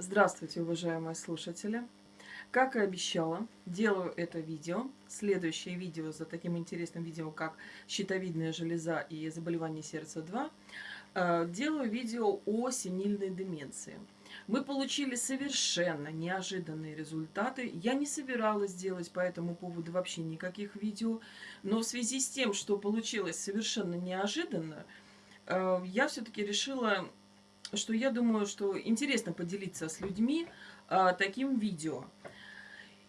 Здравствуйте, уважаемые слушатели! Как и обещала, делаю это видео. Следующее видео за таким интересным видео, как щитовидная железа и заболевание сердца 2, э, делаю видео о сенильной деменции. Мы получили совершенно неожиданные результаты. Я не собиралась делать по этому поводу вообще никаких видео, но в связи с тем, что получилось совершенно неожиданно, э, я все-таки решила что я думаю, что интересно поделиться с людьми а, таким видео.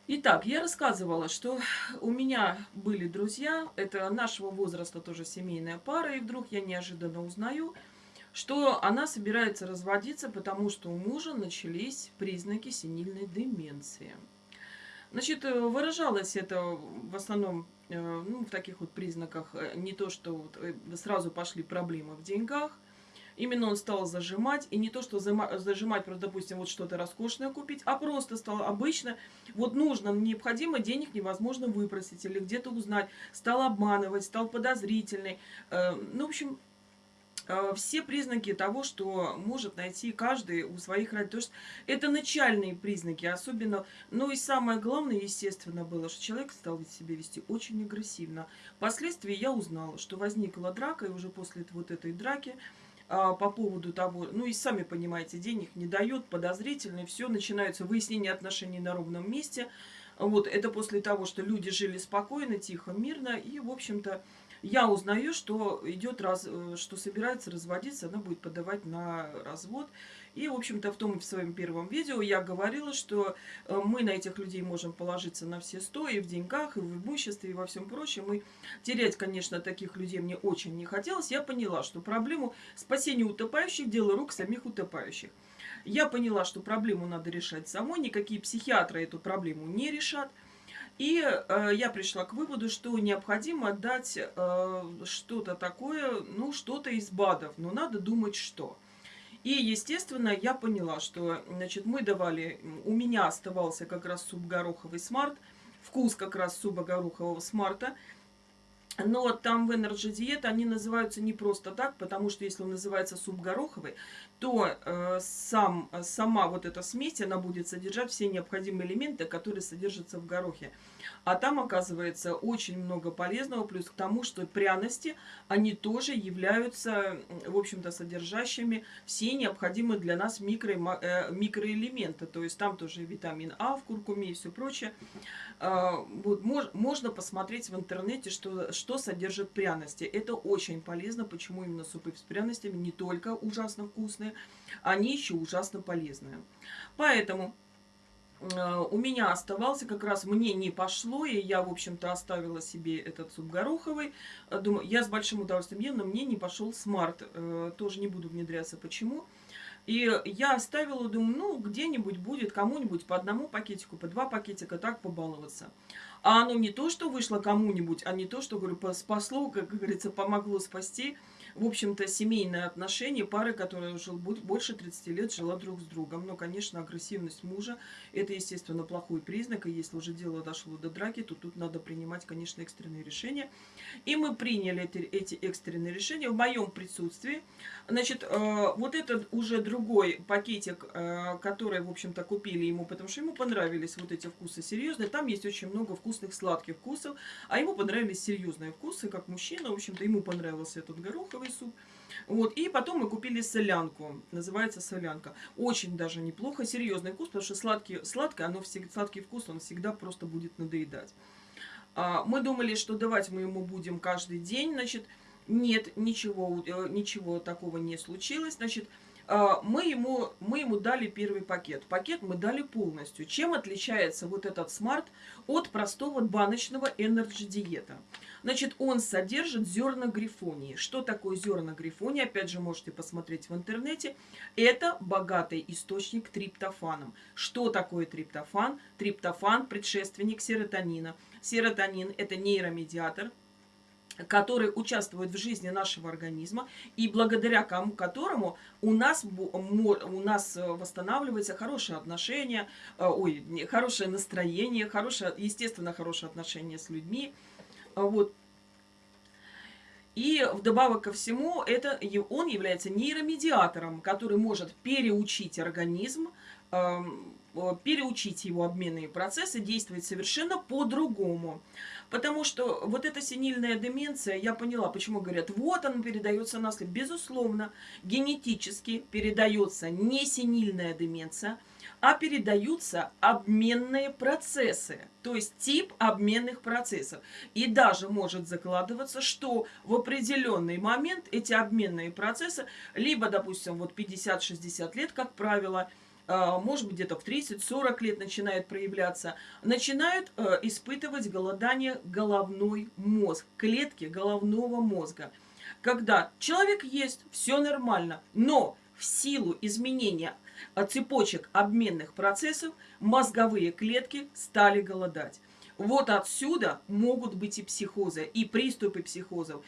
Итак, я рассказывала, что у меня были друзья, это нашего возраста тоже семейная пара, и вдруг я неожиданно узнаю, что она собирается разводиться, потому что у мужа начались признаки сенильной деменции. Значит, э, выражалось это в основном э, ну, в таких вот признаках, э, не то, что сразу пошли проблемы в деньгах, Именно он стал зажимать, и не то, что зажимать, просто, допустим, вот что-то роскошное купить, а просто стал обычно, вот нужно, необходимо, денег невозможно выпросить или где-то узнать, стал обманывать, стал подозрительный. Э, ну, в общем, э, все признаки того, что может найти каждый у своих родителей. Это начальные признаки, особенно, ну и самое главное, естественно, было, что человек стал себя вести очень агрессивно. Впоследствии я узнала, что возникла драка, и уже после вот этой драки а, по поводу того, ну и сами понимаете, денег не дает, подозрительно, все, начинаются выяснения отношений на ровном месте. Вот, это после того, что люди жили спокойно, тихо, мирно, и, в общем-то, я узнаю, что идет раз, э, что собирается разводиться, она будет подавать на развод. И, в общем-то, в том в своем первом видео я говорила, что э, мы на этих людей можем положиться на все сто, и в деньгах, и в имуществе, и во всем прочем. И терять, конечно, таких людей мне очень не хотелось. Я поняла, что проблему спасения утопающих – дело рук самих утопающих. Я поняла, что проблему надо решать самой, никакие психиатры эту проблему не решат. И э, я пришла к выводу, что необходимо дать э, что-то такое, ну, что-то из БАДов, но надо думать, что. И, естественно, я поняла, что, значит, мы давали, у меня оставался как раз суп гороховый смарт, вкус как раз супа горохового смарта, но там в Energy Diet они называются не просто так, потому что если он называется суп гороховый, то э, сам, сама вот эта смесь, она будет содержать все необходимые элементы, которые содержатся в горохе. А там, оказывается, очень много полезного, плюс к тому, что пряности, они тоже являются, в общем-то, содержащими все необходимые для нас микро, э, микроэлементы. То есть там тоже витамин А в куркуме и все прочее. Э, вот, мож, можно посмотреть в интернете, что, что содержит пряности. Это очень полезно. Почему именно супы с пряностями не только ужасно вкусные, они еще ужасно полезные. Поэтому Э, у меня оставался, как раз мне не пошло, и я, в общем-то, оставила себе этот суп гороховый. Э, думаю, я с большим удовольствием ем, но мне не пошел смарт. Э, тоже не буду внедряться, почему. И я оставила, думаю, ну, где-нибудь будет кому-нибудь по одному пакетику, по два пакетика, так побаловаться. А оно не то, что вышло кому-нибудь, а не то, что, говорю, спасло, как говорится, помогло спасти в общем-то, семейные отношения пары, которая уже больше 30 лет жила друг с другом. Но, конечно, агрессивность мужа – это, естественно, плохой признак. И если уже дело дошло до драки, то тут надо принимать, конечно, экстренные решения. И мы приняли эти, эти экстренные решения в моем присутствии. Значит, э, вот этот уже другой пакетик, э, который, в общем-то, купили ему, потому что ему понравились вот эти вкусы серьезные. Там есть очень много вкусных сладких вкусов, а ему понравились серьезные вкусы, как мужчина. В общем-то, ему понравился этот гороховый соевый суп. Вот, и потом мы купили солянку, называется солянка. Очень даже неплохо, серьезный вкус, потому что сладкий, сладкое, оно всегда, сладкий вкус, он всегда просто будет надоедать. А, мы думали, что давать мы ему будем каждый день, значит, нет, ничего, э, ничего такого не случилось, значит, мы ему, мы ему дали первый пакет. Пакет мы дали полностью. Чем отличается вот этот Smart от простого баночного Energy Diet а? Значит, он содержит зерна грифонии. Что такое зерна грифонии? Опять же, можете посмотреть в интернете. Это богатый источник триптофаном. Что такое триптофан? Триптофан – предшественник серотонина. Серотонин – это нейромедиатор, который участвует в жизни нашего организма и благодаря кому, которому у нас, у нас э, восстанавливается хорошее отношение, э, ой, хорошее настроение, хорошее, естественно, хорошее отношение с людьми. Вот. И вдобавок ко всему, это, он является нейромедиатором, который может переучить организм переучить его обменные процессы действовать совершенно по-другому. Потому что вот эта сенильная деменция, я поняла, почему говорят, вот она передается наследству. Безусловно, генетически передается не сенильная деменция, а передаются обменные процессы, то есть тип обменных процессов. И даже может закладываться, что в определенный момент эти обменные процессы, либо, допустим, вот 50-60 лет, как правило, может быть, где-то в 30-40 лет начинает проявляться, начинают э, испытывать голодание головной мозг, клетки головного мозга. Когда человек есть, все нормально, но в силу изменения э, цепочек обменных процессов мозговые клетки стали голодать. Вот отсюда могут быть и психозы, и приступы психозов.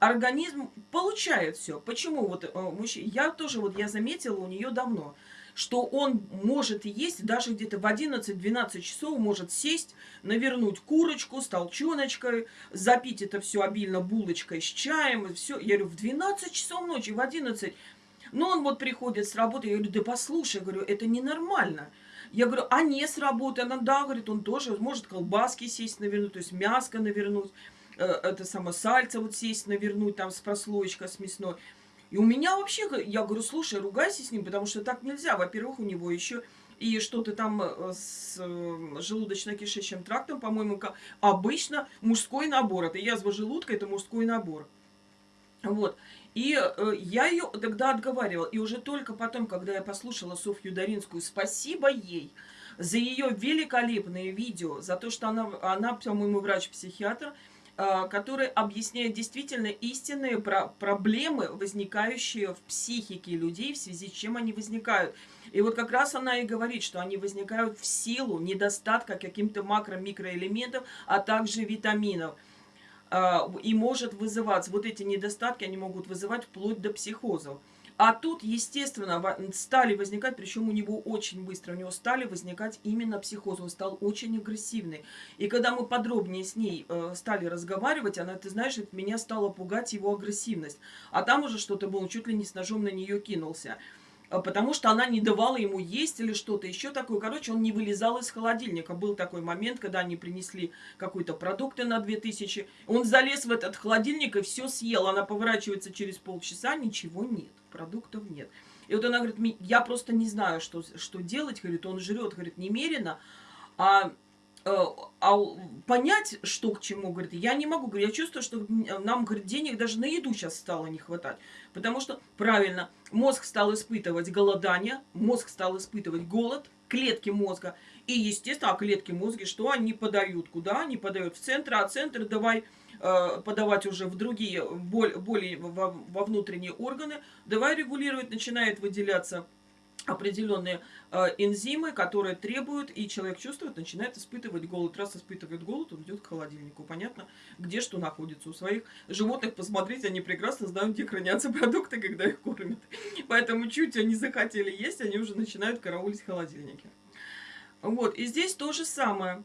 Организм получает все. Почему? Вот э, я тоже вот я заметила у нее давно – что он может есть даже где-то в 11-12 часов, может сесть, навернуть курочку с толченочкой, запить это все обильно булочкой с чаем, все. Я говорю, в 12 часов ночи, в 11. Но он вот приходит с работы, я говорю, да послушай, говорю, это ненормально. Я говорю, а не с работы? Она, да, говорит, он тоже может колбаски сесть навернуть, то есть мяско навернуть, э, это само сальце вот сесть навернуть там с прослоечкой, с мясной. И у меня вообще, я говорю, слушай, ругайся с ним, потому что так нельзя. Во-первых, у него еще и что-то там э, с э, желудочно-кишечным трактом, по-моему, обычно мужской набор. Это язва желудка, это мужской набор. Вот. И э, я ее тогда отговаривала. И уже только потом, когда я послушала Софью Даринскую, спасибо ей за ее великолепные видео, за то, что она, она по-моему, врач-психиатр, который объясняет действительно истинные про проблемы, возникающие в психике людей, в связи с чем они возникают. И вот как раз она и говорит, что они возникают в силу недостатка каким-то макро-микроэлементов, а также витаминов. А, и может вызывать, вот эти недостатки, они могут вызывать вплоть до психозов. А тут, естественно, стали возникать, причем у него очень быстро, у него стали возникать именно психоз, он стал очень агрессивный. И когда мы подробнее с ней э, стали разговаривать, она, ты знаешь, меня стала пугать его агрессивность. А там уже что-то было, чуть ли не с ножом на нее кинулся. А, потому что она не давала ему есть или что-то еще такое. Короче, он не вылезал из холодильника. Был такой момент, когда они принесли какие-то продукты на 2000. Он залез в этот холодильник и все съел. Она поворачивается через полчаса, ничего нет, продуктов нет. И вот она говорит, я просто не знаю, что, что делать. Говорит, он жрет, говорит, немерено. А а понять, что к чему, говорит, я не могу. Говорит, я чувствую, что нам, говорит, денег даже на еду сейчас стало не хватать. Потому что, правильно, мозг стал испытывать голодание, мозг стал испытывать голод, клетки мозга. И, естественно, а клетки мозга, что они подают? Куда они подают? В центр, а центр давай э, подавать уже в другие, более во, во внутренние органы. Давай регулировать, начинает выделяться определенные э, энзимы, которые требуют, и человек чувствует, начинает испытывать голод. Раз испытывает голод, он идет к холодильнику. Понятно, где что находится. У своих животных посмотреть, они прекрасно знают, где хранятся продукты, когда их кормят. Поэтому чуть они захотели есть, они уже начинают караулить холодильники. Вот, и здесь то же самое.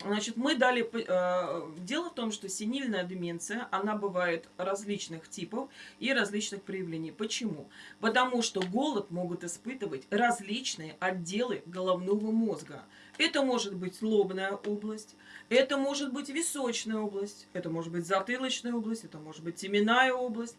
Значит, мы дали... Э, дело в том, что сенильная деменция, она бывает различных типов и различных проявлений. Почему? Потому что голод могут испытывать различные отделы головного мозга. Это может быть лобная область, это может быть височная область, это может быть затылочная область, это может быть теменная область,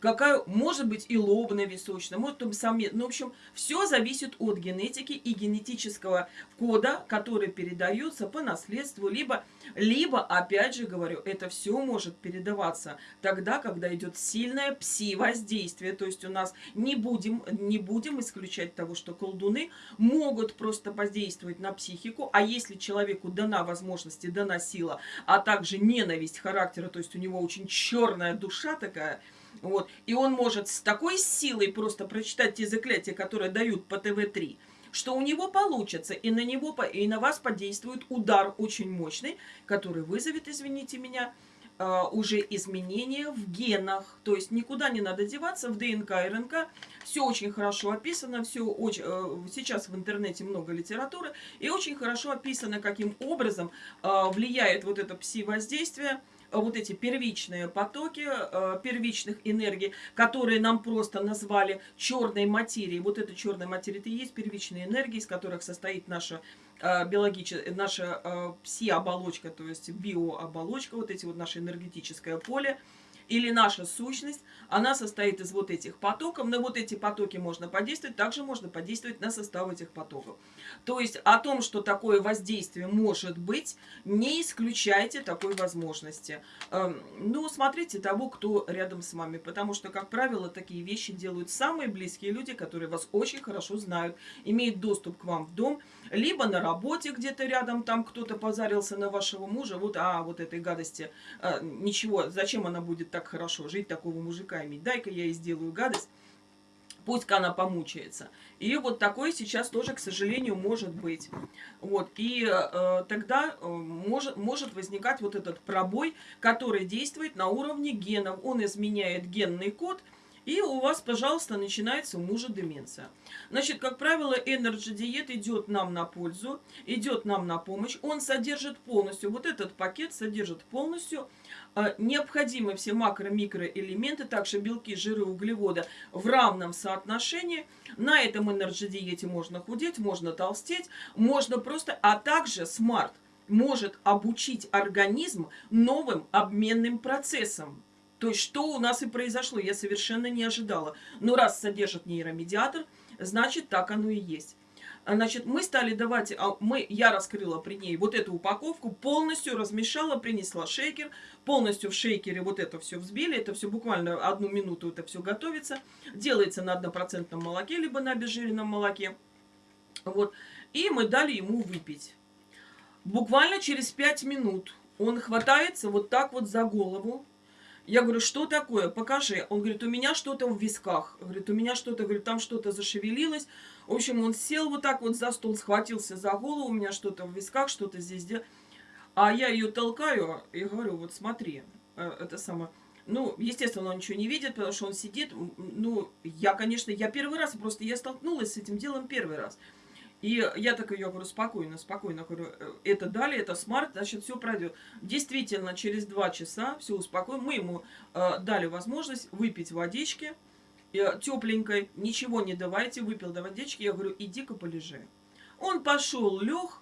какая может быть и лобная височная, может быть самец. Ну, в общем, все зависит от генетики и генетического кода, который передается по наследству, либо, либо, опять же говорю, это все может передаваться тогда, когда идет сильное пси-воздействие. То есть у нас не будем, не будем исключать того, что колдуны могут просто воздействовать на психику, а если человеку дана возможность и дана сила, а также ненависть характера, то есть у него очень черная душа такая – вот. И он может с такой силой просто прочитать те заклятия, которые дают по ТВ-3, что у него получится, и на него, и на вас подействует удар очень мощный, который вызовет, извините меня, а, уже изменения в генах. То есть никуда не надо деваться, в ДНК и РНК все очень хорошо описано, все очень, э, сейчас в интернете много литературы, и очень хорошо описано, каким образом а, влияет вот это пси-воздействие вот эти первичные потоки э, первичных энергий, которые нам просто назвали черной материей. Вот эта черная материя, это и есть первичные энергии, из которых состоит наша э, биологическая, наша э, пси-оболочка, то есть биооболочка, вот эти вот наше энергетическое поле или наша сущность, она состоит из вот этих потоков. На вот эти потоки можно подействовать, также можно подействовать на состав этих потоков. То есть о том, что такое воздействие может быть, не исключайте такой возможности. Эм, ну, смотрите того, кто рядом с вами, потому что, как правило, такие вещи делают самые близкие люди, которые вас очень хорошо знают, имеют доступ к вам в дом, либо на работе где-то рядом, там кто-то позарился на вашего мужа, вот, а, вот этой гадости, э, ничего, зачем она будет так хорошо жить, такого мужика иметь, дай-ка я ей сделаю гадость, пусть она помучается. И вот такое сейчас тоже, к сожалению, может быть. Вот. И э, тогда э, может, может возникать вот этот пробой, который действует на уровне генов. Он изменяет генный код – и у вас, пожалуйста, начинается у мужа деменция. Значит, как правило, Energy Diet идет нам на пользу, идет нам на помощь. Он содержит полностью, вот этот пакет содержит полностью э, необходимые все макро-микроэлементы, также белки, жиры, углеводы в равном соотношении. На этом Energy Diet можно худеть, можно толстеть, можно просто, а также смарт может обучить организм новым обменным процессам. То есть, что у нас и произошло, я совершенно не ожидала. Но раз содержит нейромедиатор, значит, так оно и есть. Значит, мы стали давать, а, мы, я раскрыла при ней вот эту упаковку, полностью размешала, принесла шейкер, полностью в шейкере вот это все взбили, это все буквально одну минуту это все готовится, делается на однопроцентном молоке, либо на обезжиренном молоке, вот, и мы дали ему выпить. Буквально через 5 минут он хватается вот так вот за голову, я говорю, что такое? Покажи. Он говорит, у меня что-то в висках. Говорит, у меня что-то, говорит, там что-то зашевелилось. В общем, он сел вот так вот за стол, схватился за голову, у меня что-то в висках, что-то здесь. А я ее толкаю и говорю, вот смотри, э, это самое... Ну, естественно, он ничего не видит, потому что он сидит. Ну, я, конечно, я первый раз, просто я столкнулась с этим делом первый раз. И я так ее говорю, спокойно, спокойно, говорю, «Э, это дали, это смарт, значит, все пройдет. Действительно, через два часа все успокоим. Мы ему э, дали возможность выпить водички э, тепленькой, ничего не давайте, выпил до водички. Я говорю, иди-ка полежи. Он пошел, лег,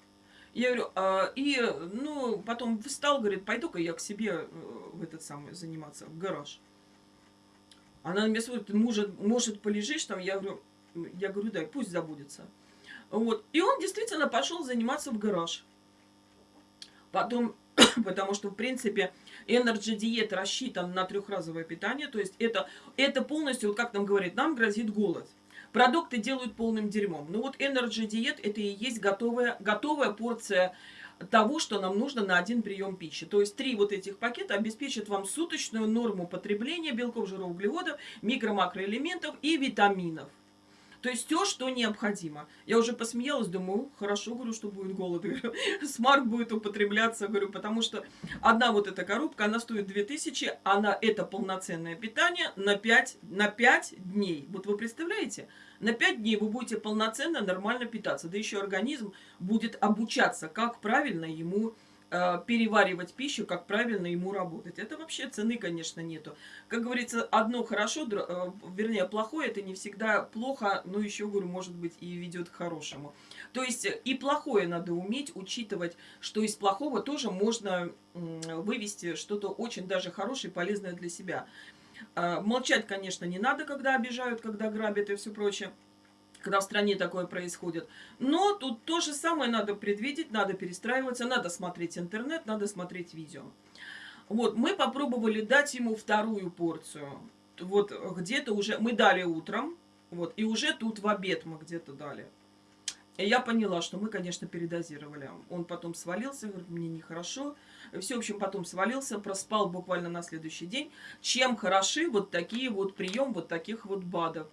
я говорю, э, и, ну, потом встал, говорит, пойду-ка я к себе э, в этот самый заниматься, в гараж. Она мне смотрит, может, может полежишь там? Я говорю, я говорю, да, пусть забудется. Вот. И он действительно пошел заниматься в гараж. Потом, потому что, в принципе, Energy Diet рассчитан на трехразовое питание. То есть это, это полностью, вот как нам говорит, нам грозит голод. Продукты делают полным дерьмом. Ну вот Energy Diet это и есть готовая, готовая порция того, что нам нужно на один прием пищи. То есть три вот этих пакета обеспечат вам суточную норму потребления белков, жиров, углеводов, микро-макроэлементов и витаминов. То есть все, что необходимо. Я уже посмеялась, думаю, хорошо, говорю, что будет голод. Смарт будет употребляться, говорю, потому что одна вот эта коробка, она стоит 2000, она это полноценное питание на 5, на 5 дней. Вот вы представляете? На 5 дней вы будете полноценно, нормально питаться. Да еще организм будет обучаться, как правильно ему Э, переваривать пищу, как правильно ему работать. Это вообще цены, конечно, нету. Как говорится, одно хорошо, э, вернее, плохое, это не всегда плохо, но еще, говорю, может быть, и ведет к хорошему. То есть и плохое надо уметь учитывать, что из плохого тоже можно вывести что-то очень даже хорошее и полезное для себя. Э, молчать, конечно, не надо, когда обижают, когда грабят и все прочее когда в стране такое происходит. Но тут то же самое надо предвидеть, надо перестраиваться, надо смотреть интернет, надо смотреть видео. Вот, мы попробовали дать ему вторую порцию. Вот где-то уже, мы дали утром, вот, и уже тут в обед мы где-то дали. И я поняла, что мы, конечно, передозировали. Он потом свалился, говорит, мне нехорошо. Все, в общем, потом свалился, проспал буквально на следующий день. Чем хороши вот такие вот прием вот таких вот БАДов.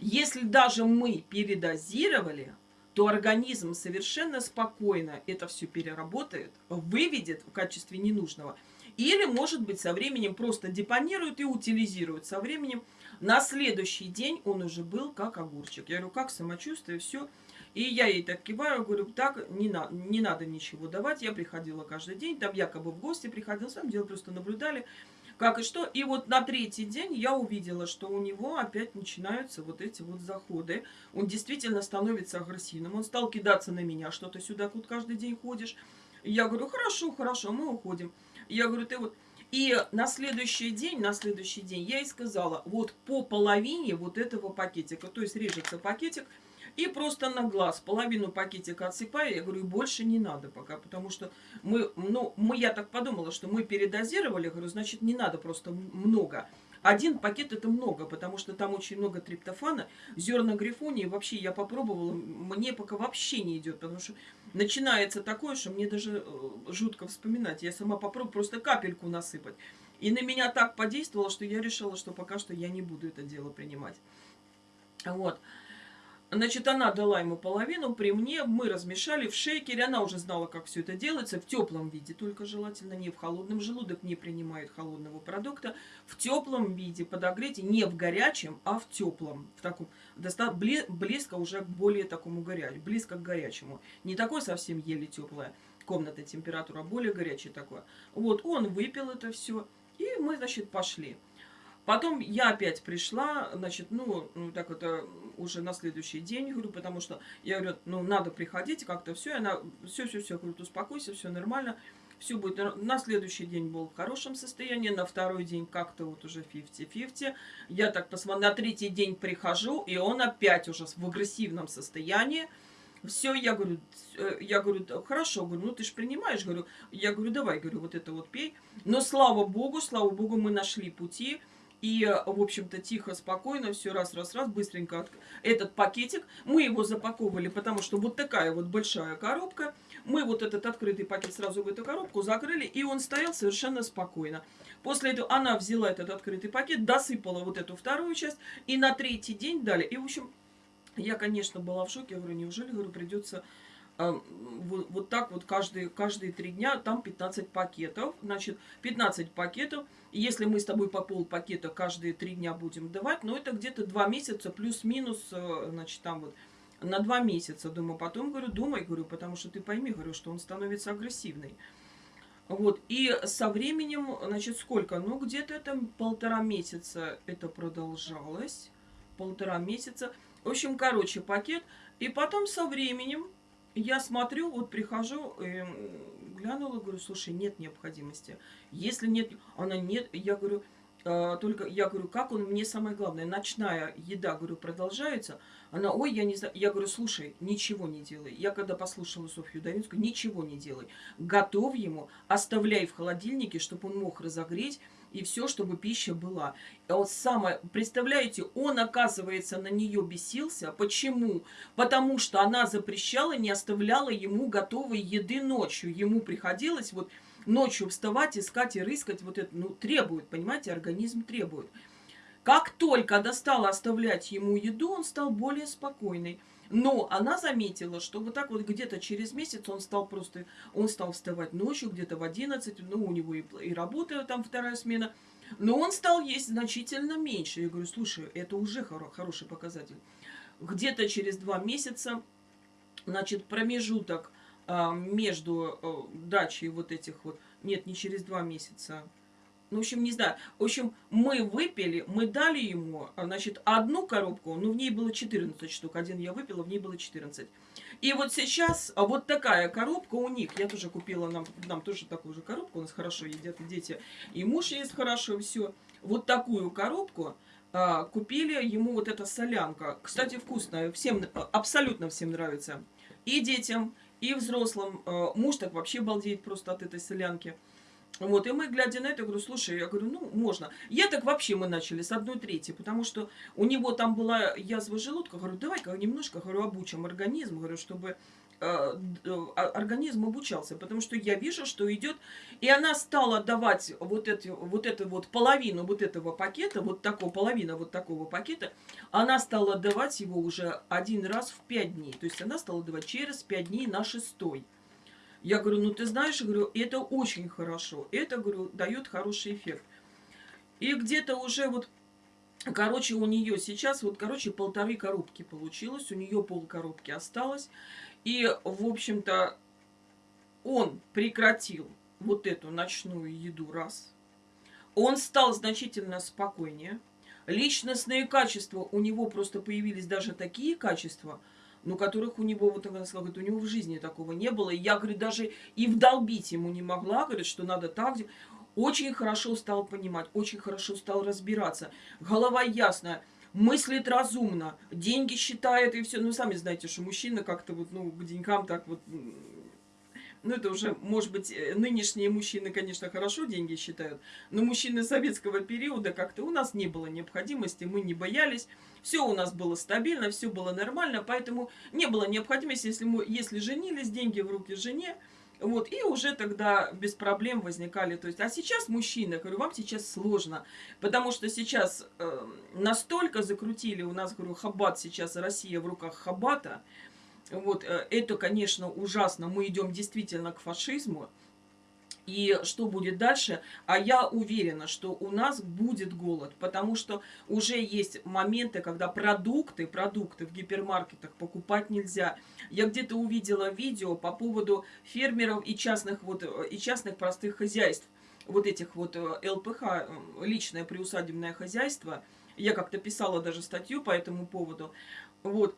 Если даже мы передозировали, то организм совершенно спокойно это все переработает, выведет в качестве ненужного. Или, может быть, со временем просто депонирует и утилизирует со временем. На следующий день он уже был как огурчик. Я говорю, как самочувствие, все. И я ей так киваю, говорю, так, не, на, не надо ничего давать. Я приходила каждый день, там якобы в гости приходила, на самом деле просто наблюдали, как и что. И вот на третий день я увидела, что у него опять начинаются вот эти вот заходы. Он действительно становится агрессивным. Он стал кидаться на меня, что то сюда тут каждый день ходишь. Я говорю, хорошо, хорошо, мы уходим. Я говорю, ты вот... И на следующий день, на следующий день я ей сказала, вот по половине вот этого пакетика, то есть режется пакетик, и просто на глаз половину пакетика отсыпаю. Я говорю, больше не надо пока, потому что мы, ну, мы, я так подумала, что мы передозировали. говорю, значит, не надо просто много. Один пакет это много, потому что там очень много триптофана, зерна грифонии. Вообще я попробовала, мне пока вообще не идет, потому что начинается такое, что мне даже э, жутко вспоминать. Я сама попробую просто капельку насыпать. И на меня так подействовало, что я решила, что пока что я не буду это дело принимать. Вот. Значит, она дала ему половину при мне, мы размешали в шейкере, она уже знала, как все это делается, в теплом виде, только желательно не в холодном, желудок не принимает холодного продукта, в теплом виде подогрейте, не в горячем, а в теплом, в таком, близко уже к более такому горячему, близко к горячему, не такой совсем еле теплая комната температура, более горячая такое. Вот, он выпил это все, и мы, значит, пошли. Потом я опять пришла, значит, ну, ну так это уже на следующий день, говорю, потому что я говорю, ну, надо приходить, как-то все, она, все-все-все, говорю, успокойся, все нормально, все будет. На следующий день был в хорошем состоянии, на второй день как-то вот уже 50-50. Я так посмотрела, на третий день прихожу, и он опять уже в агрессивном состоянии. Все, я говорю, э, я говорю, хорошо, говорю, ну ты же принимаешь, говорю, я говорю, давай, говорю, вот это вот пей. Но слава богу, слава богу, мы нашли пути, и, в общем-то, тихо, спокойно, все раз, раз, раз, быстренько от... этот пакетик. Мы его запаковывали, потому что вот такая вот большая коробка. Мы вот этот открытый пакет сразу в эту коробку закрыли, и он стоял совершенно спокойно. После этого она взяла этот открытый пакет, досыпала вот эту вторую часть, и на третий день дали. И, в общем, я, конечно, была в шоке. Я говорю, неужели, говорю, придется вот, вот так вот каждые, каждые три дня, там 15 пакетов, значит, 15 пакетов, если мы с тобой по пол пакета каждые три дня будем давать, ну, это где-то два месяца плюс-минус, э, значит, там вот, на два месяца, думаю, потом, говорю, думай, говорю, потому что ты пойми, говорю, что он становится агрессивный. Вот, и со временем, значит, сколько? Ну, где-то там полтора месяца это продолжалось, полтора месяца. В общем, короче, пакет, и потом со временем, я смотрю, вот прихожу, э, глянула, говорю, слушай, нет необходимости. Если нет, она нет, я говорю, э, только, я говорю, как он, мне самое главное, ночная еда, говорю, продолжается. Она, ой, я не знаю, я говорю, слушай, ничего не делай. Я когда послушала Софью Давинскую, ничего не делай. Готовь ему, оставляй в холодильнике, чтобы он мог разогреть, и все, чтобы пища была. И вот самое, представляете, он, оказывается, на нее бесился. Почему? Потому что она запрещала, не оставляла ему готовой еды ночью. Ему приходилось вот ночью вставать, искать и рыскать. Вот это, ну, требует, понимаете, организм требует. Как только достала оставлять ему еду, он стал более спокойный. Но она заметила, что вот так вот где-то через месяц он стал просто, он стал вставать ночью, где-то в 11, ну, у него и, и работа там вторая смена, но он стал есть значительно меньше. Я говорю, слушай, это уже хоро хороший показатель. Где-то через два месяца, значит, промежуток а, между а, дачей вот этих вот, нет, не через два месяца, ну, в общем, не знаю. В общем, мы выпили, мы дали ему, а, значит, одну коробку, ну, в ней было 14 штук. Один я выпила, в ней было 14. И вот сейчас а, вот такая коробка у них. Я тоже купила нам, нам тоже такую же коробку. У нас хорошо едят дети. И муж ест хорошо, все. Вот такую коробку а, купили ему вот эта солянка. Кстати, вкусная. Всем, абсолютно всем нравится. И детям, и взрослым. А, муж так вообще балдеет просто от этой солянки. Вот, и мы, глядя на это, говорю, слушай, я говорю, ну, можно. Я так вообще мы начали с одной трети, потому что у него там была язва желудка. Говорю, давай-ка немножко, говорю, обучим организм, говорю, чтобы э, а, организм обучался, потому что я вижу, что идет, и она стала давать вот, эти, вот эту вот половину вот этого пакета, вот такого, половина вот такого пакета, она стала давать его уже один раз в пять дней, то есть она стала давать через пять дней на шестой. Я говорю, ну ты знаешь, говорю, это очень хорошо. Это, говорю, дает хороший эффект. И где-то уже вот Короче, у нее сейчас вот, короче, полторы коробки получилось. У нее пол коробки осталось. И, в общем-то, он прекратил вот эту ночную еду раз. Он стал значительно спокойнее. Личностные качества, у него просто появились даже такие качества, ну, которых у него, вот она сказала, говорит, у него в жизни такого не было. И я, говорю, даже и вдолбить ему не могла, говорит, что надо так очень хорошо стал понимать, очень хорошо стал разбираться. Голова ясная, мыслит разумно, деньги считает и все. Ну, сами знаете, что мужчина как-то вот, ну, к деньгам так вот... Ну, это уже, может быть, э, нынешние мужчины, конечно, хорошо деньги считают, но мужчины советского периода как-то у нас не было необходимости, мы не боялись, все у нас было стабильно, все было нормально, поэтому не было необходимости, если мы, если женились, деньги в руки жене, вот, и уже тогда без проблем возникали. То есть, а сейчас мужчина, говорю, вам сейчас сложно, потому что сейчас э, настолько закрутили у нас, говорю, Хабат сейчас, Россия в руках Хабата. Вот, э, это, конечно, ужасно. Мы идем действительно к фашизму и что будет дальше. А я уверена, что у нас будет голод, потому что уже есть моменты, когда продукты, продукты в гипермаркетах покупать нельзя. Я где-то увидела видео по поводу фермеров и частных, вот, и частных простых хозяйств. Вот этих вот э, ЛПХ, э, личное приусадебное хозяйство. Я как-то писала даже статью по этому поводу. Вот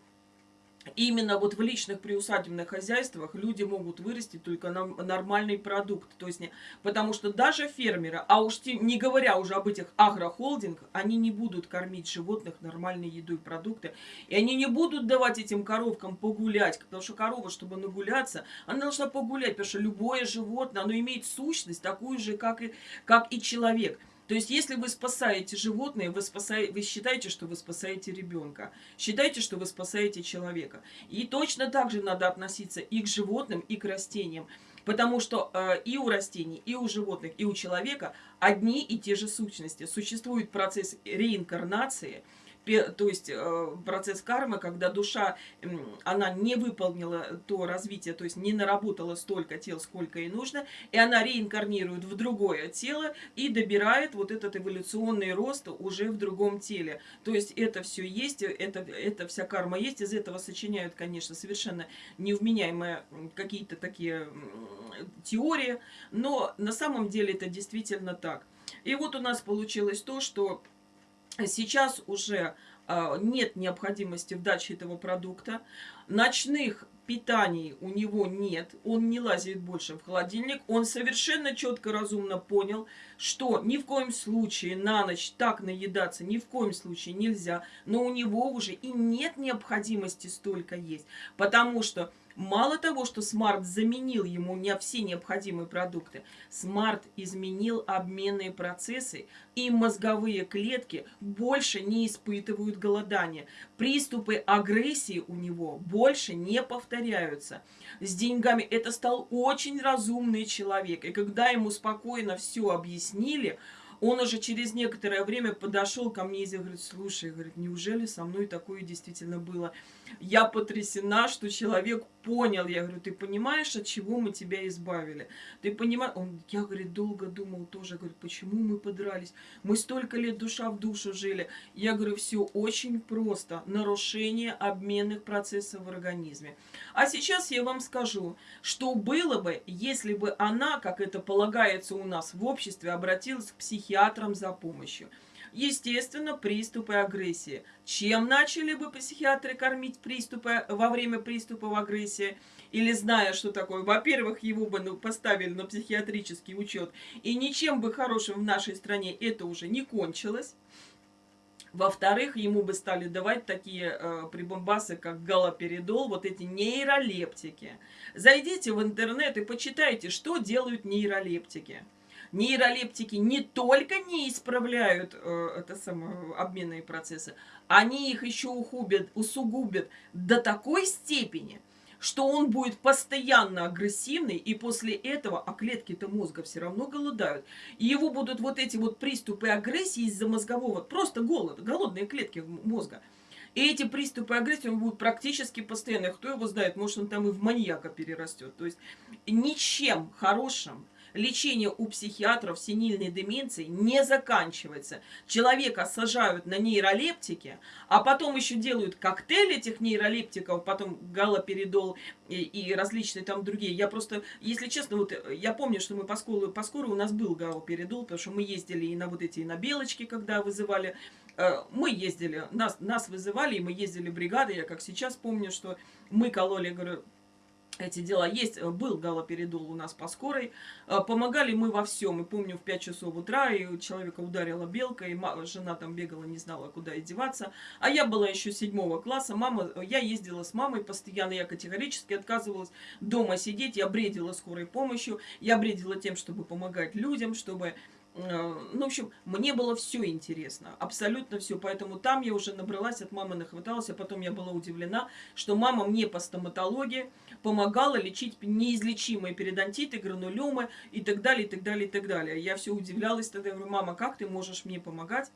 именно вот в личных приусадебных хозяйствах люди могут вырастить только нормальный продукт. То есть, не, потому что даже фермеры, а уж не говоря уже об этих агрохолдингах, они не будут кормить животных нормальной едой продукты. И они не будут давать этим коровкам погулять, потому что корова, чтобы нагуляться, она должна погулять, потому что любое животное, оно имеет сущность такую же, как и, как и человек. То есть, если вы спасаете животное, вы, спасаете, вы считаете, что вы спасаете ребенка. Считайте, что вы спасаете человека. И точно так же надо относиться и к животным, и к растениям. Потому что э, и у растений, и у животных, и у человека одни и те же сущности. Существует процесс реинкарнации – то есть э, процесс кармы, когда душа, она не выполнила то развитие, то есть не наработала столько тел, сколько ей нужно, и она реинкарнирует в другое тело и добирает вот этот эволюционный рост уже в другом теле. То есть это все есть, это, это вся карма есть, из этого сочиняют, конечно, совершенно невменяемые какие-то такие теории, но на самом деле это действительно так. И вот у нас получилось то, что Сейчас уже э, нет необходимости в даче этого продукта. Ночных питаний у него нет. Он не лазит больше в холодильник. Он совершенно четко, разумно понял, что ни в коем случае на ночь так наедаться ни в коем случае нельзя. Но у него уже и нет необходимости столько есть. Потому что Мало того, что Смарт заменил ему не все необходимые продукты, Смарт изменил обменные процессы, и мозговые клетки больше не испытывают голодания. Приступы агрессии у него больше не повторяются. С деньгами это стал очень разумный человек, и когда ему спокойно все объяснили, он уже через некоторое время подошел ко мне и говорит, слушай, говорит, неужели со мной такое действительно было? Я потрясена, что человек понял. Я говорю, ты понимаешь, от чего мы тебя избавили? Ты понимаешь? Он, я, говорит, долго думал тоже, говорит, почему мы подрались? Мы столько лет душа в душу жили. Я говорю, все очень просто. Нарушение обменных процессов в организме. А сейчас я вам скажу, что было бы, если бы она, как это полагается у нас в обществе, обратилась к психиатрам за помощью. Естественно, приступы агрессии. Чем начали бы психиатры кормить приступы во время приступов агрессии? Или зная, что такое? Во-первых, его бы ну, поставили на психиатрический учет. И ничем бы хорошим в нашей стране это уже не кончилось. Во-вторых, ему бы стали давать такие э, прибомбасы, как галоперидол, вот эти нейролептики. Зайдите в интернет и почитайте, что делают нейролептики нейролептики не только не исправляют э, это самое, обменные процессы, они их еще ухубят, усугубят до такой степени, что он будет постоянно агрессивный, и после этого, а клетки-то мозга все равно голодают, и его будут вот эти вот приступы агрессии из-за мозгового, просто голод, голодные клетки мозга. И эти приступы агрессии он будет практически постоянно. Кто его знает, может он там и в маньяка перерастет. То есть ничем хорошим лечение у психиатров синильной деменции не заканчивается. Человека сажают на нейролептики, а потом еще делают коктейль этих нейролептиков, потом галоперидол и, и различные там другие. Я просто, если честно, вот я помню, что мы по скору, по скору у нас был галоперидол, потому что мы ездили и на вот эти, и на белочки, когда вызывали э, мы ездили, нас, нас вызывали, и мы ездили бригады. Я как сейчас помню, что мы кололи, говорю, эти дела. Есть, э, был галоперидол у нас по скорой. Э, помогали мы во всем. И помню, в 5 часов утра и человека ударила белка, и жена там бегала, не знала, куда и деваться. А я была еще седьмого класса. Мама, я ездила с мамой постоянно, я категорически отказывалась дома сидеть. Я бредила скорой помощью, я бредила тем, чтобы помогать людям, чтобы ну, в общем, мне было все интересно, абсолютно все. Поэтому там я уже набралась, от мамы нахваталась, а потом я была удивлена, что мама мне по стоматологии помогала лечить неизлечимые периодонтиты, гранулемы и так далее, и так далее, и так далее. Я все удивлялась тогда, говорю, мама, как ты можешь мне помогать?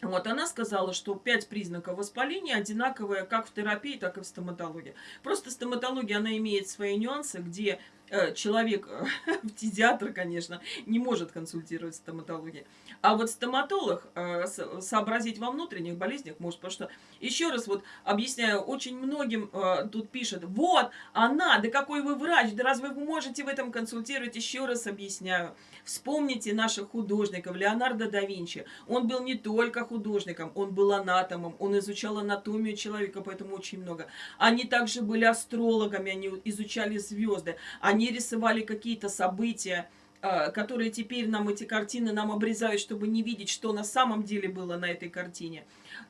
Вот она сказала, что пять признаков воспаления одинаковые как в терапии, так и в стоматологии. Просто стоматология, она имеет свои нюансы, где Э, человек, фтизиатр, э, конечно, не может консультировать стоматологию. А вот стоматолог э, сообразить во внутренних болезнях может, потому что, еще раз вот объясняю, очень многим тут пишут, вот, она, да какой вы врач, да разве вы можете в этом консультировать? Еще раз объясняю. Вспомните наших художников, Леонардо да Винчи. Он был не только художником, он был анатомом, он изучал анатомию человека, поэтому очень много. Они также были астрологами, они изучали звезды, они рисовали какие-то события, а, которые теперь нам эти картины нам обрезают, чтобы не видеть, что на самом деле было на этой картине.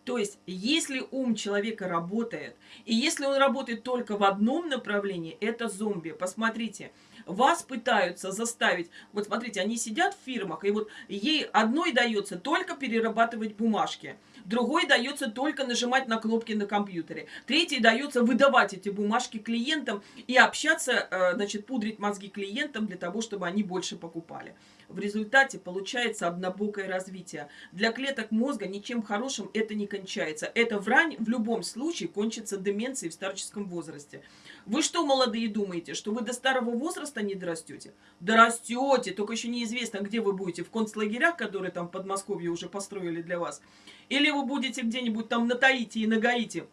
То есть, если ум человека работает, и если он работает только в одном направлении, это зомби. Посмотрите, вас пытаются заставить, вот смотрите, они сидят в фирмах, и вот ей одной дается только перерабатывать бумажки, другой дается только нажимать на кнопки на компьютере, третий дается выдавать эти бумажки клиентам и общаться, э, значит, пудрить мозги клиентам для того, чтобы они больше покупали. В результате получается однобокое развитие. Для клеток мозга ничем хорошим это не кончается. Это врань в любом случае кончится деменцией в старческом возрасте. Вы что, молодые, думаете, что вы до старого возраста не дорастете? Дорастете, только еще неизвестно, где вы будете. В концлагерях, которые там в Подмосковье уже построили для вас. Или вы будете где-нибудь там на Таити и на Гаити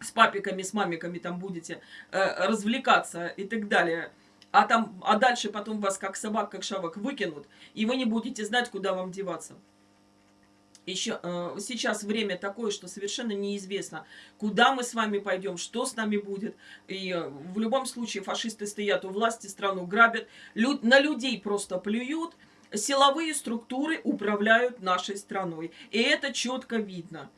с папиками, с мамиками там будете э, развлекаться и так далее. А, там, а дальше потом вас как собак, как шавок выкинут, и вы не будете знать, куда вам деваться еще э, сейчас время такое, что совершенно неизвестно, куда мы с вами пойдем, что с нами будет. И э, в любом случае фашисты стоят у власти, страну грабят, люд, на людей просто плюют, силовые структуры управляют нашей страной. И это четко видно.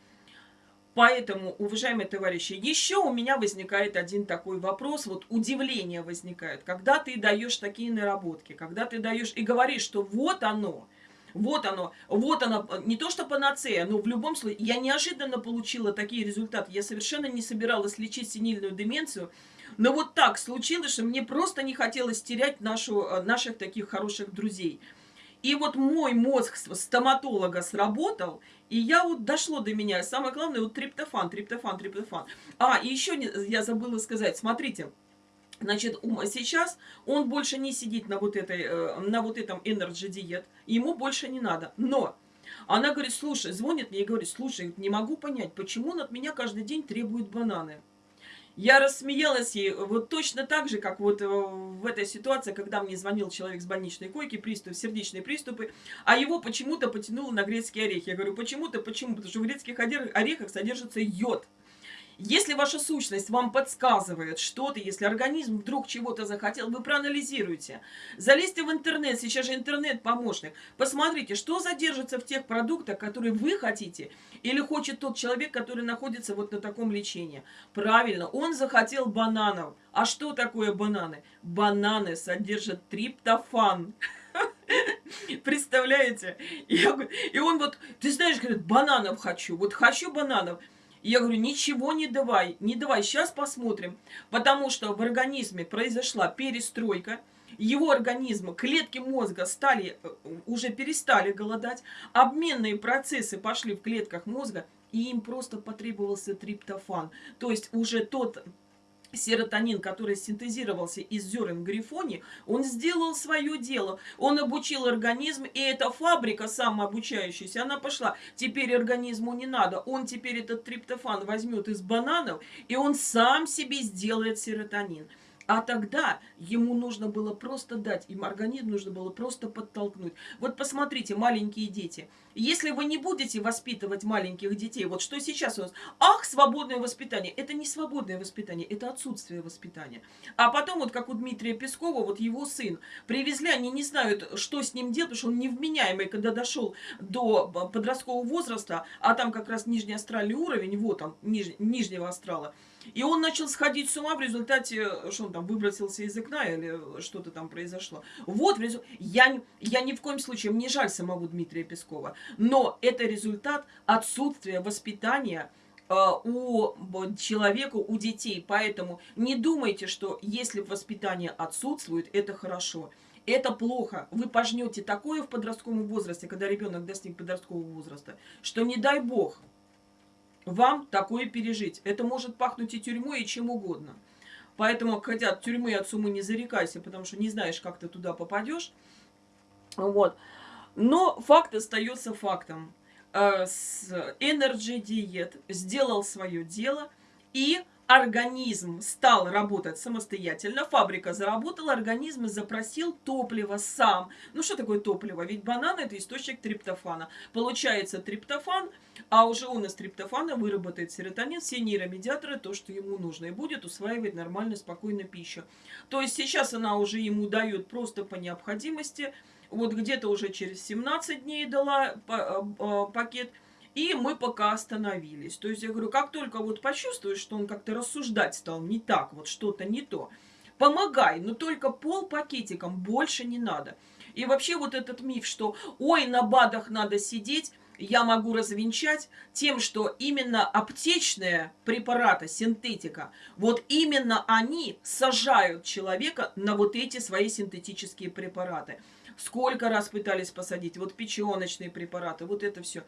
Поэтому, уважаемые товарищи, еще у меня возникает один такой вопрос, вот удивление возникает, когда ты даешь такие наработки, когда ты даешь и говоришь, что вот оно, вот оно, вот оно, не то что панацея, но в любом случае, я неожиданно получила такие результаты. Я совершенно не собиралась лечить синильную деменцию, но вот так случилось, что мне просто не хотелось терять нашу, э, наших таких хороших друзей. И вот мой мозг стоматолога сработал, и я вот дошло до меня. Самое главное, вот триптофан, триптофан, триптофан. А, и еще я забыла сказать, смотрите, Значит, сейчас он больше не сидит на вот, этой, э, на вот этом Energy диет, ему больше не надо. Но она говорит, слушай, звонит мне и говорит, слушай, не могу понять, почему он от меня каждый день требует бананы. Я рассмеялась ей вот точно так же, как вот э, в этой ситуации, когда мне звонил человек с больничной койки, приступ, сердечные приступы, а его почему-то потянуло на грецкие орехи. Я говорю, почему-то, почему? Потому что в грецких орехах содержится йод. Если ваша сущность вам подсказывает что-то, если организм вдруг чего-то захотел, вы проанализируете. Залезьте в интернет, сейчас же интернет-помощник. Посмотрите, что задержится в тех продуктах, которые вы хотите, или хочет тот человек, который находится вот на таком лечении. Правильно, он захотел бананов. А что такое бананы? Бананы содержат триптофан. Представляете? И он вот, ты знаешь, говорит, бананов хочу. Вот хочу бананов я говорю, ничего не давай, не давай, сейчас посмотрим. Потому что в организме произошла перестройка, его организм, клетки мозга стали, э, уже перестали голодать, обменные процессы пошли в клетках мозга, и им просто потребовался триптофан. То есть уже тот серотонин, который синтезировался из зерен грифони, он сделал свое дело. Он обучил организм, и эта фабрика самообучающаяся, она пошла. Теперь организму не надо. Он теперь этот триптофан возьмет из бананов, и он сам себе сделает серотонин. А тогда ему нужно было просто дать, им организм нужно было просто подтолкнуть. Вот посмотрите, маленькие дети. Если вы не будете воспитывать маленьких детей, вот что сейчас у нас, ах, свободное воспитание. Это не свободное воспитание, это отсутствие воспитания. А потом, вот как у Дмитрия Пескова, вот его сын, привезли, они не знают, что с ним делать, потому что он невменяемый, когда дошел до подросткового возраста, а там как раз нижний астральный уровень, вот он, ниж, нижнего астрала, и он начал сходить с ума в результате, что он там, выбросился из окна или что-то там произошло. Вот, я, я ни в коем случае, мне жаль самого Дмитрия Пескова, но это результат отсутствия воспитания э, у человека, у детей. Поэтому не думайте, что если воспитание отсутствует, это хорошо. Это плохо. Вы пожнете такое в подростковом возрасте, когда ребенок достиг подросткового возраста, что не дай бог, вам такое пережить. Это может пахнуть и тюрьмой, и чем угодно. Поэтому, хотя тюрьмы от суммы не зарекайся, потому что не знаешь, как ты туда попадешь. Вот. Но факт остается фактом. Э, Energy Diet сделал свое дело и организм стал работать самостоятельно, фабрика заработала, организм запросил топливо сам. Ну что такое топливо? Ведь банан это источник триптофана. Получается триптофан, а уже он из триптофана выработает серотонин, все нейромедиаторы, то, что ему нужно, и будет усваивать нормально, спокойно пищу. То есть сейчас она уже ему дает просто по необходимости, вот где-то уже через 17 дней дала э, э, пакет – и мы пока остановились. То есть я говорю, как только вот почувствуешь, что он как-то рассуждать стал не так, вот что-то не то, помогай, но только пол пакетиком, больше не надо. И вообще вот этот миф, что ой, на БАДах надо сидеть, я могу развенчать тем, что именно аптечные препараты, синтетика, вот именно они сажают человека на вот эти свои синтетические препараты. Сколько раз пытались посадить, вот печеночные препараты, вот это все.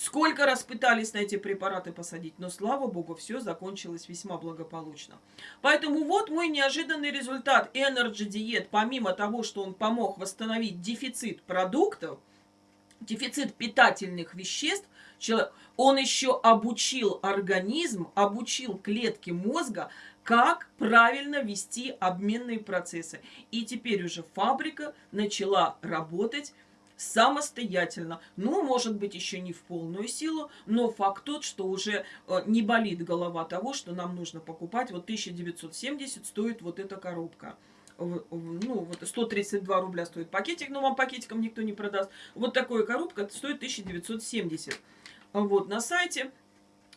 Сколько раз пытались на эти препараты посадить, но, слава богу, все закончилось весьма благополучно. Поэтому вот мой неожиданный результат. Energy Diet, помимо того, что он помог восстановить дефицит продуктов, дефицит питательных веществ, он еще обучил организм, обучил клетки мозга, как правильно вести обменные процессы. И теперь уже фабрика начала работать самостоятельно. Ну, может быть, еще не в полную силу, но факт тот, что уже э, не болит голова того, что нам нужно покупать. Вот 1970 стоит вот эта коробка ну, вот 132 рубля стоит пакетик, но вам пакетиком никто не продаст. Вот такая коробка стоит 1970. Вот на сайте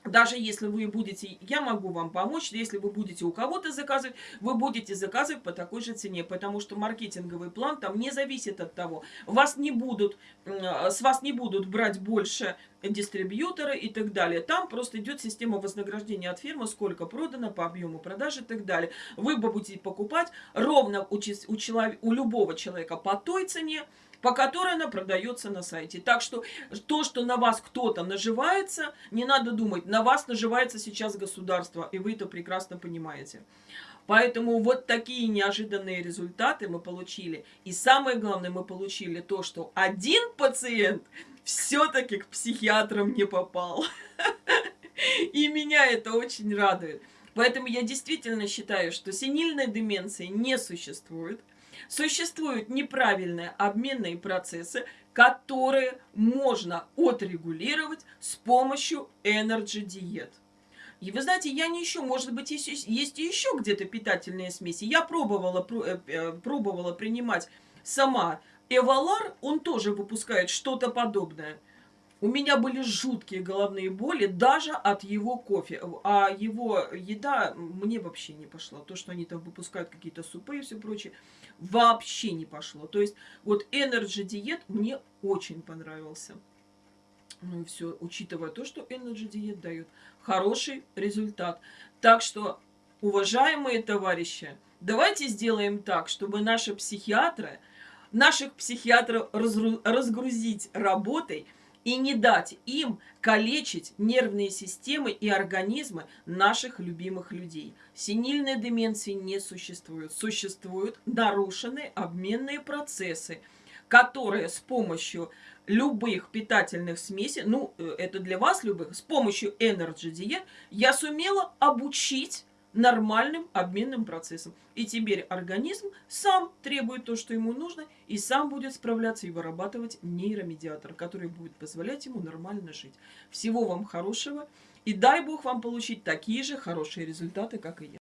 даже если вы будете, я могу вам помочь, если вы будете у кого-то заказывать, вы будете заказывать по такой же цене, потому что маркетинговый план там не зависит от того, вас не будут, с вас не будут брать больше дистрибьюторы и так далее. Там просто идет система вознаграждения от фирмы, сколько продано по объему продажи и так далее. Вы будете покупать ровно у, у, у любого человека по той цене, по которой она продается на сайте. Так что то, что на вас кто-то наживается, не надо думать, на вас наживается сейчас государство, и вы это прекрасно понимаете. Поэтому вот такие неожиданные результаты мы получили. И самое главное, мы получили то, что один пациент все-таки к психиатрам не попал. И меня это очень радует. Поэтому я действительно считаю, что синильной деменции не существует. Существуют неправильные обменные процессы, которые можно отрегулировать с помощью Energy диет. И вы знаете, я не еще, может быть, есть, есть еще где-то питательные смеси. Я пробовала, э, э, пробовала принимать сама Эвалар, он тоже выпускает что-то подобное. У меня были жуткие головные боли даже от его кофе. А его еда мне вообще не пошла. То, что они там выпускают какие-то супы и все прочее, вообще не пошло. То есть вот Energy Diet мне очень понравился. Ну и все, учитывая то, что Energy Diet дает хороший результат. Так что, уважаемые товарищи, давайте сделаем так, чтобы наши психиатры, наших психиатров разгрузить работой – и не дать им калечить нервные системы и организмы наших любимых людей. Синильной деменции не существует. Существуют нарушенные обменные процессы, которые с помощью любых питательных смесей, ну, э, это для вас любых, с помощью Energy Diet я сумела обучить нормальным обменным процессом. И теперь организм сам требует то, что ему нужно, и сам будет справляться и вырабатывать нейромедиатор, который будет позволять ему нормально жить. Всего вам хорошего, и дай Бог вам получить такие же хорошие результаты, как и я.